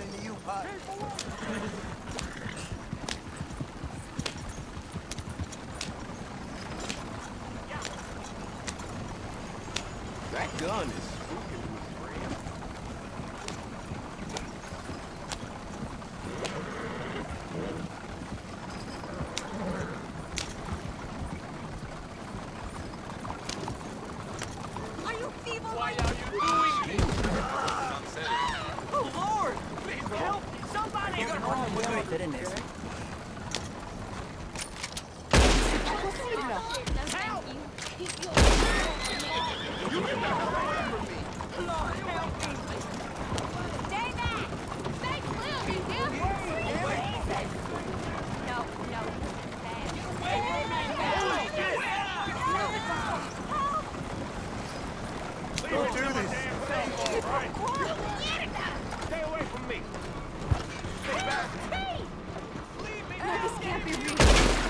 on into you, Pop. That gun is spooking this. Can't be real.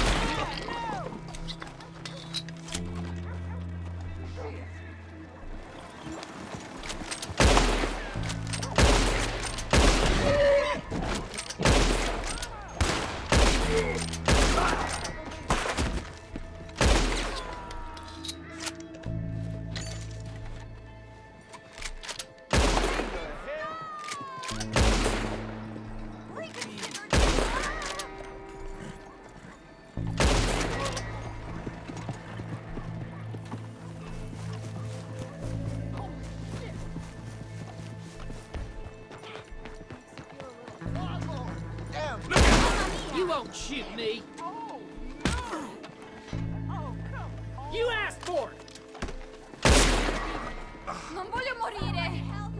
won't shoot me. You asked for it. Non voglio morire!